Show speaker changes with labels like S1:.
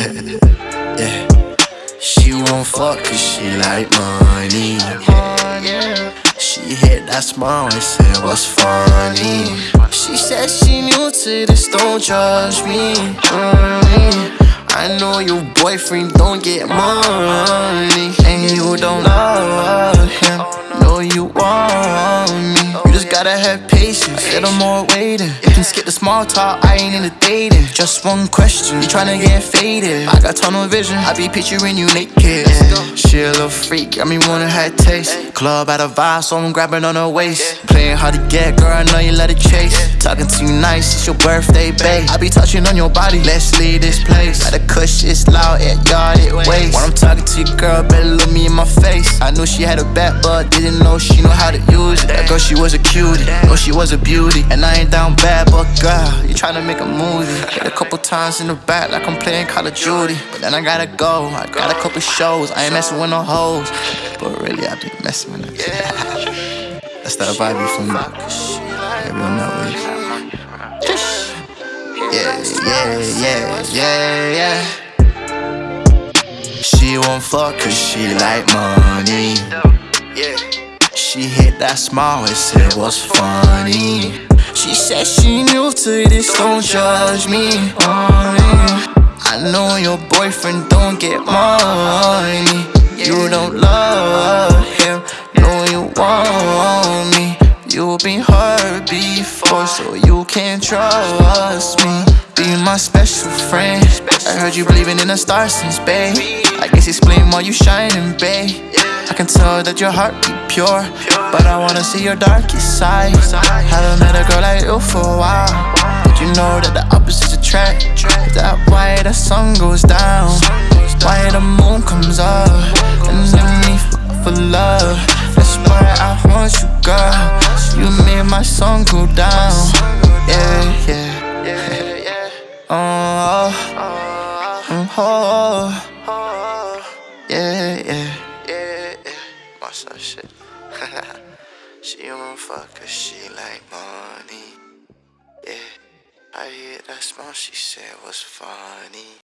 S1: yeah. She won't fuck cause she like money. She hit that smile and said, What's funny? She said she new to this, don't judge me. Mm, I know your boyfriend don't get money, and you don't love gotta have patience, little more waiting. You can skip the small talk, I ain't into dating. Just one question, you tryna get faded. I got tunnel vision, I be picturing you naked. She a little freak, got me wanna have taste. Club out of vibe, so I'm grabbing on her waist. Playing hard to get, girl, I know you let it chase. Talking to you nice, it's your birthday, babe. I be touching on your body, let's leave this place. At the cush, it's loud, it yard, it waste. When I'm talking to you, girl, better look me in my face. I knew she had a back, but didn't know she know how to use it. That girl, she was a cutie, know she was a beauty. And I ain't down bad, but girl, you tryna make a movie. Hit a couple times in the back like I'm playing Call of Duty. But then I gotta go, I got a couple shows. I ain't messing with no hoes, but really, I be messing with them. That's that vibe you from everyone that Yeah, yeah, yeah, yeah. She won't fuck cause she like money. She hit that smile and said, What's funny? She said she new to this, don't judge me. I know your boyfriend don't get money. You don't love him, know you want me. You've been hurt before, so you can't trust me. Be my special friend. I heard you believing in the stars since, babe. I guess explain why you shining, babe. I can tell that your heart be pure, but I wanna see your darkest side. Haven't met a girl like you for a while. Did you know that the opposites attract? That why the sun goes down, why the moon comes up, and then we for love. Oh, yeah, yeah, yeah, yeah. What's that shit? she won't fuck cause she like money. Yeah, I hear that smile, she said was funny.